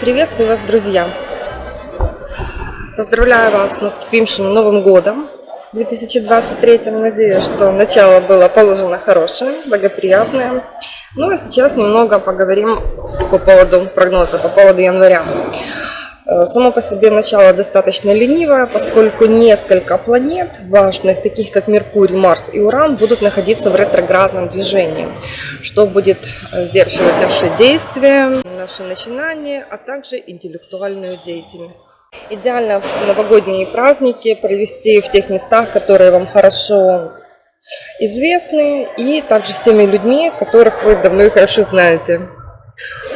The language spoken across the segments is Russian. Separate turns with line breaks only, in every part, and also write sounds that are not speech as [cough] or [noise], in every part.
Приветствую вас, друзья! Поздравляю вас с наступившим Новым Годом 2023. Надеюсь, что начало было положено хорошее, благоприятное. Ну а сейчас немного поговорим по поводу прогноза, по поводу января. Э, само по себе начало достаточно ленивое, поскольку несколько планет важных, таких как Меркурий, Марс и Уран, будут находиться в ретроградном движении, что будет э, сдерживать наши действия, наши начинания, а также интеллектуальную деятельность. Идеально новогодние праздники провести в тех местах, которые вам хорошо известны, и также с теми людьми, которых вы давно и хорошо знаете.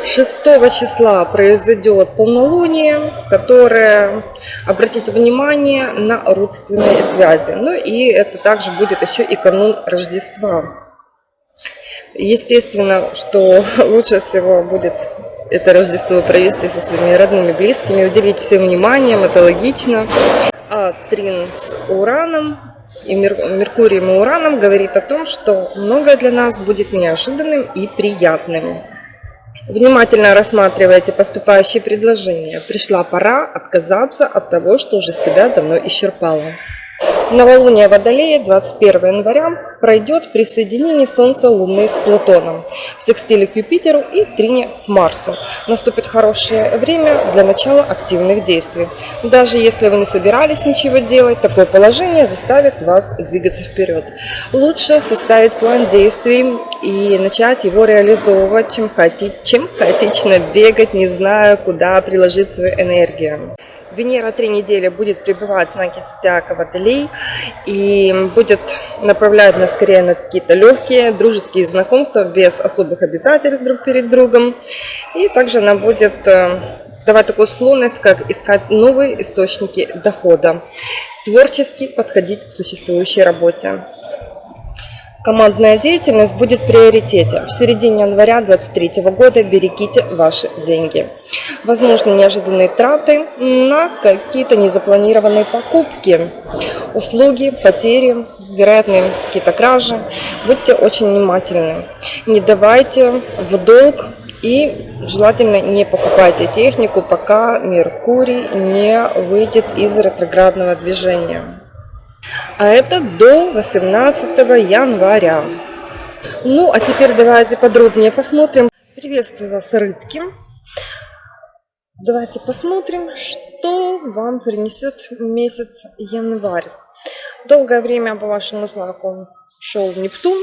6 числа произойдет полнолуние, которое обратит внимание на родственные связи. Ну и это также будет еще и канун Рождества. Естественно, что [laughs] лучше всего будет это Рождество провести со своими родными, близкими, уделить всем вниманием, это логично. А Трин с Ураном и Меркурием и Ураном говорит о том, что многое для нас будет неожиданным и приятным. Внимательно рассматривайте поступающие предложения. Пришла пора отказаться от того, что уже себя давно исчерпало. Новолуние Водолея 21 января пройдет при соединении Солнца Луны с Плутоном, в секстиле к Юпитеру и трине к Марсу. Наступит хорошее время для начала активных действий. Даже если вы не собирались ничего делать, такое положение заставит вас двигаться вперед. Лучше составить план действий и начать его реализовывать, чем, хаоти... чем хаотично бегать, не зная, куда приложить свою энергию. Венера три недели будет пребывать в знаке зодиака Водолей и будет направлять нас скорее на какие-то легкие дружеские знакомства без особых обязательств друг перед другом. И также она будет э, давать такую склонность, как искать новые источники дохода, творчески подходить к существующей работе. Командная деятельность будет в приоритете. В середине января 2023 года берегите ваши деньги. Возможно, неожиданные траты на какие-то незапланированные покупки, услуги, потери, вероятные какие-то кражи. Будьте очень внимательны. Не давайте в долг и желательно не покупайте технику, пока Меркурий не выйдет из ретроградного движения а это до 18 января. Ну, а теперь давайте подробнее посмотрим. Приветствую вас, рыбки. Давайте посмотрим, что вам принесет месяц январь. Долгое время по вашему знаку шел Нептун,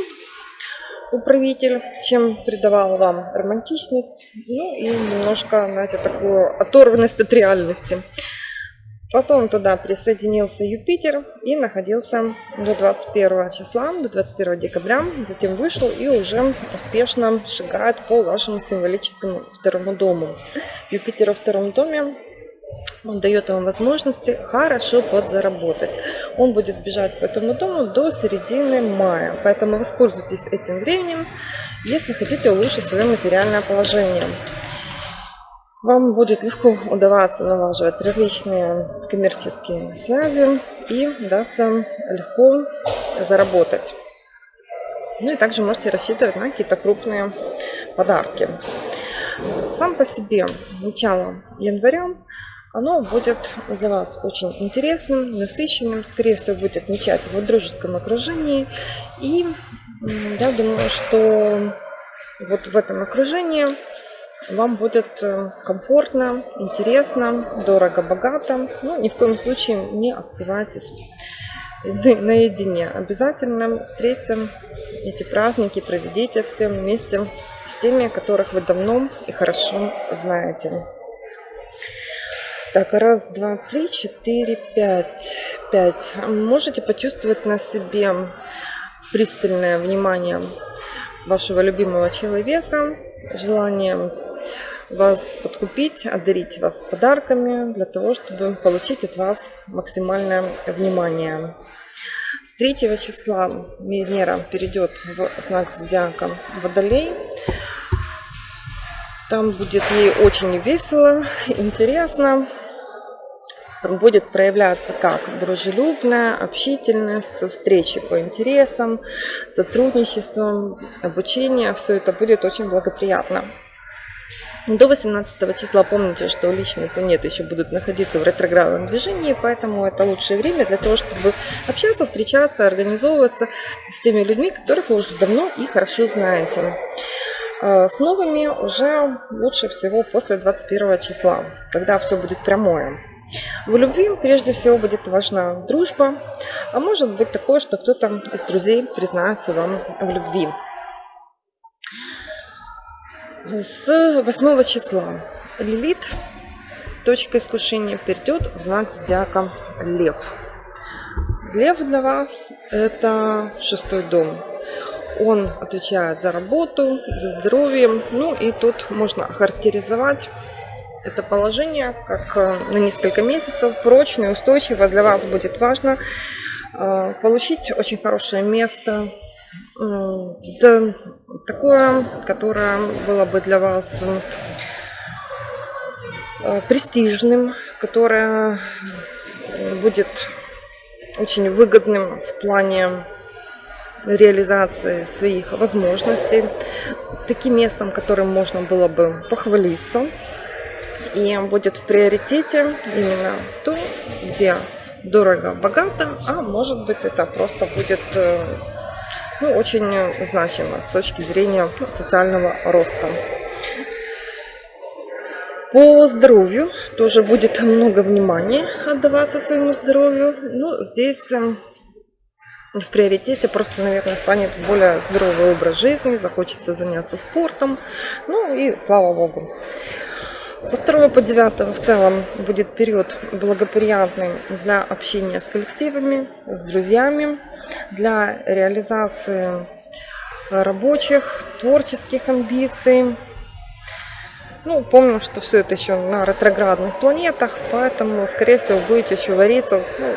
управитель, чем придавал вам романтичность, ну и немножко, знаете, такую оторванность от реальности. Потом туда присоединился Юпитер и находился до 21 числа, до 21 декабря. Затем вышел и уже успешно шагает по вашему символическому второму дому. Юпитер во втором доме он дает вам возможности хорошо подзаработать. Он будет бежать по этому дому до середины мая. Поэтому воспользуйтесь этим временем, если хотите улучшить свое материальное положение. Вам будет легко удаваться налаживать различные коммерческие связи и удастся легко заработать. Ну и также можете рассчитывать на какие-то крупные подарки. Сам по себе начало января оно будет для вас очень интересным, насыщенным. Скорее всего, будет отмечать в дружеском окружении. И я думаю, что вот в этом окружении вам будет э, комфортно, интересно, дорого, богато. Ну, ни в коем случае не оставайтесь наедине. Обязательно встретим эти праздники, проведите все вместе с теми, которых вы давно и хорошо знаете. Так, раз, два, три, четыре, пять. Пять. Можете почувствовать на себе пристальное внимание вашего любимого человека, желание вас подкупить, одарить вас подарками для того, чтобы получить от вас максимальное внимание. С 3 числа Венера перейдет в знак зодиака Водолей. Там будет ей очень весело, интересно. Будет проявляться как дружелюбная, общительность, встречи по интересам, сотрудничество, обучение. Все это будет очень благоприятно. До 18 числа помните, что личные планеты еще будут находиться в ретроградном движении, поэтому это лучшее время для того, чтобы общаться, встречаться, организовываться с теми людьми, которых вы уже давно и хорошо знаете. А, с новыми уже лучше всего после 21 числа, когда все будет прямое. В любви прежде всего будет важна дружба, а может быть такое, что кто-то из друзей признается вам в любви. С 8 числа Лилит, точка искушения, перейдет в знак зодиака Лев. Лев для вас – это шестой дом. Он отвечает за работу, за здоровье. Ну и тут можно охарактеризовать это положение как э, на несколько месяцев, прочное, устойчиво. Для вас будет важно э, получить очень хорошее место да, такое, которое было бы для вас э, престижным, которое будет очень выгодным в плане реализации своих возможностей, таким местом, которым можно было бы похвалиться, и будет в приоритете именно то, где дорого, богато, а может быть это просто будет э, ну, очень значимо с точки зрения ну, социального роста. По здоровью тоже будет много внимания отдаваться своему здоровью. Ну, здесь эм, в приоритете просто, наверное, станет более здоровый образ жизни, захочется заняться спортом. Ну и слава богу. Со 2 по 9 в целом будет период благоприятный для общения с коллективами, с друзьями, для реализации рабочих, творческих амбиций. Ну, помним, что все это еще на ретроградных планетах, поэтому, скорее всего, будете еще вариться ну,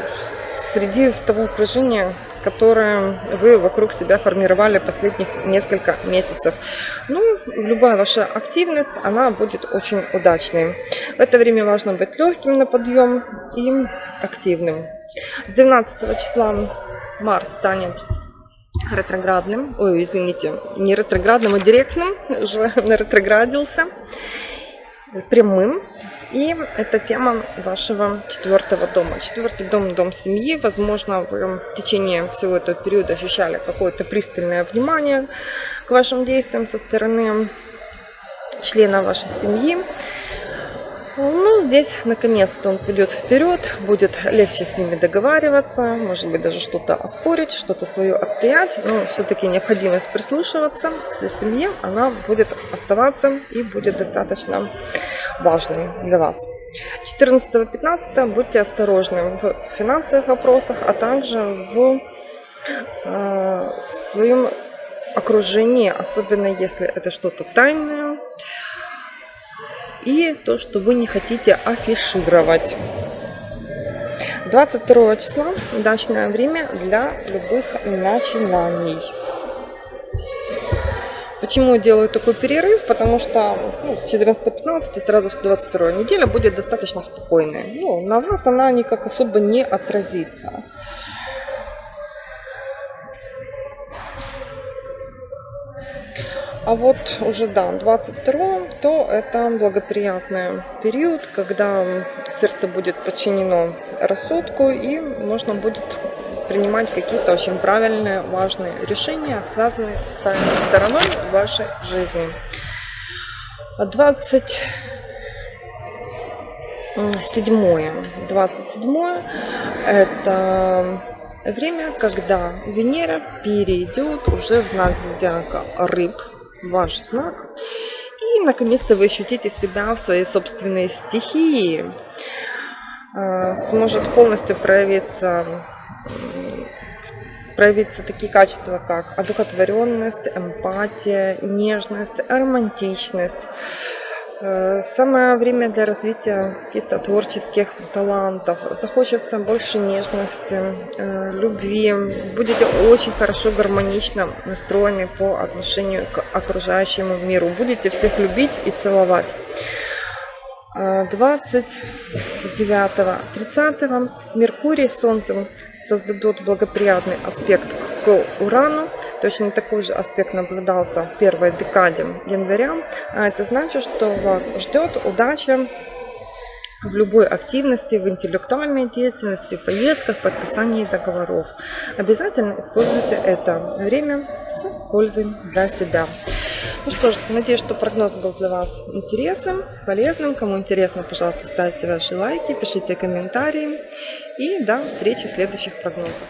среди того окружения, которое вы вокруг себя формировали последних несколько месяцев. Ну, любая ваша активность, она будет очень удачной. В это время важно быть легким на подъем и активным. С 12 числа Марс станет ретроградным, ой, извините, не ретроградным, а директным, [laughs] уже ретроградился, прямым и это тема вашего четвертого дома. Четвертый дом – дом семьи. Возможно, вы в течение всего этого периода ощущали какое-то пристальное внимание к вашим действиям со стороны члена вашей семьи. Ну, здесь наконец-то он пойдет вперед, будет легче с ними договариваться, может быть даже что-то оспорить, что-то свое отстоять, но все-таки необходимость прислушиваться к своей семье, она будет оставаться и будет достаточно важной для вас. 14-15 будьте осторожны в финансовых вопросах, а также в э, своем окружении, особенно если это что-то тайное, и то, что вы не хотите афишировать. 22 числа удачное время для любых начинаний. Почему делаю такой перерыв? Потому что ну, с 14-15 сразу в 22 неделя будет достаточно спокойная. Ну, на вас она никак особо не отразится. А вот уже, да, 22 то это благоприятный период, когда сердце будет подчинено рассудку и можно будет принимать какие-то очень правильные, важные решения, связанные с стороной вашей жизни. 27 27 это время, когда Венера перейдет уже в знак зодиака рыб, ваш знак. И, наконец-то, вы ощутите себя в своей собственной стихии. А, сможет полностью проявиться проявиться такие качества, как одухотворенность, эмпатия, нежность, романтичность, самое время для развития каких-то творческих талантов. Захочется больше нежности, э, любви. Будете очень хорошо, гармонично настроены по отношению к окружающему миру. Будете всех любить и целовать. А, 29-30 Меркурий с Солнцем создадут благоприятный аспект к Урану. Точно такой же аспект наблюдался в первой декаде января. А это значит, что вас ждет удача в любой активности, в интеллектуальной деятельности, в поездках, подписании договоров. Обязательно используйте это время с пользой для себя. Ну что ж, надеюсь, что прогноз был для вас интересным, полезным. Кому интересно, пожалуйста, ставьте ваши лайки, пишите комментарии. И до встречи в следующих прогнозах.